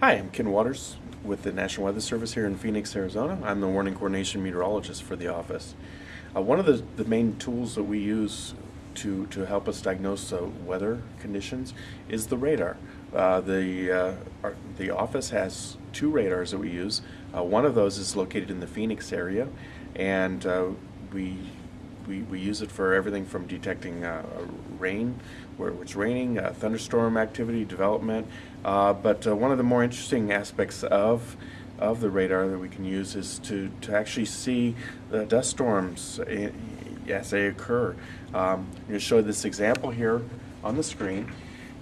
Hi, I'm Ken Waters with the National Weather Service here in Phoenix, Arizona. I'm the warning coordination meteorologist for the office. Uh, one of the, the main tools that we use to, to help us diagnose uh, weather conditions is the radar. Uh, the, uh, our, the office has two radars that we use. Uh, one of those is located in the Phoenix area, and uh, we we, we use it for everything from detecting uh, rain, where it's raining, uh, thunderstorm activity, development. Uh, but one of the more interesting aspects of of the radar that we can use is to, to actually see the dust storms as they occur. Um, I'm going to show this example here on the screen.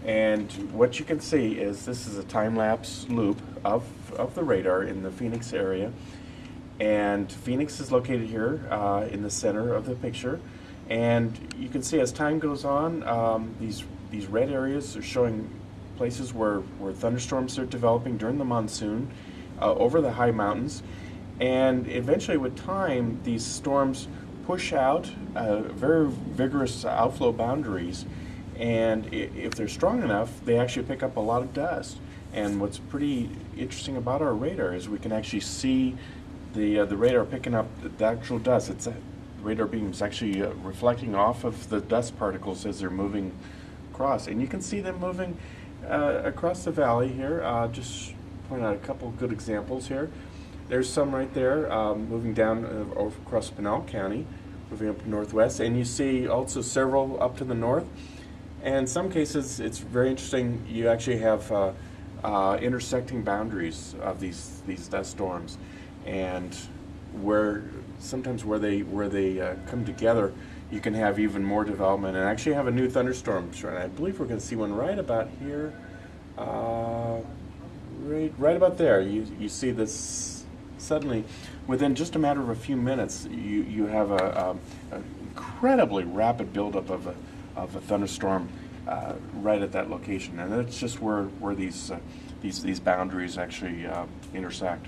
And what you can see is this is a time-lapse loop of, of the radar in the Phoenix area. And Phoenix is located here uh, in the center of the picture. And you can see as time goes on, um, these, these red areas are showing places where, where thunderstorms are developing during the monsoon uh, over the high mountains. And eventually, with time, these storms push out uh, very vigorous outflow boundaries. And if they're strong enough, they actually pick up a lot of dust. And what's pretty interesting about our radar is we can actually see the uh, the radar picking up the, actual dust. It's a, radar beams actually uh, reflecting off of the dust particles as they're moving across, and you can see them moving uh, across the valley here. Uh, just point out a couple good examples here. There's some right there um, moving down uh, over across Pinal County, moving up northwest, and you see also several up to the north. And some cases, it's very interesting. You actually have uh, uh, intersecting boundaries of these these dust storms, and where sometimes where they where they uh, come together, you can have even more development and actually have a new thunderstorm. And I believe we're going to see one right about here, uh, right right about there. You you see this suddenly within just a matter of a few minutes. You you have a, a, a incredibly rapid buildup of a of a thunderstorm uh, right at that location, and that's just where where these uh, these these boundaries actually uh, intersect.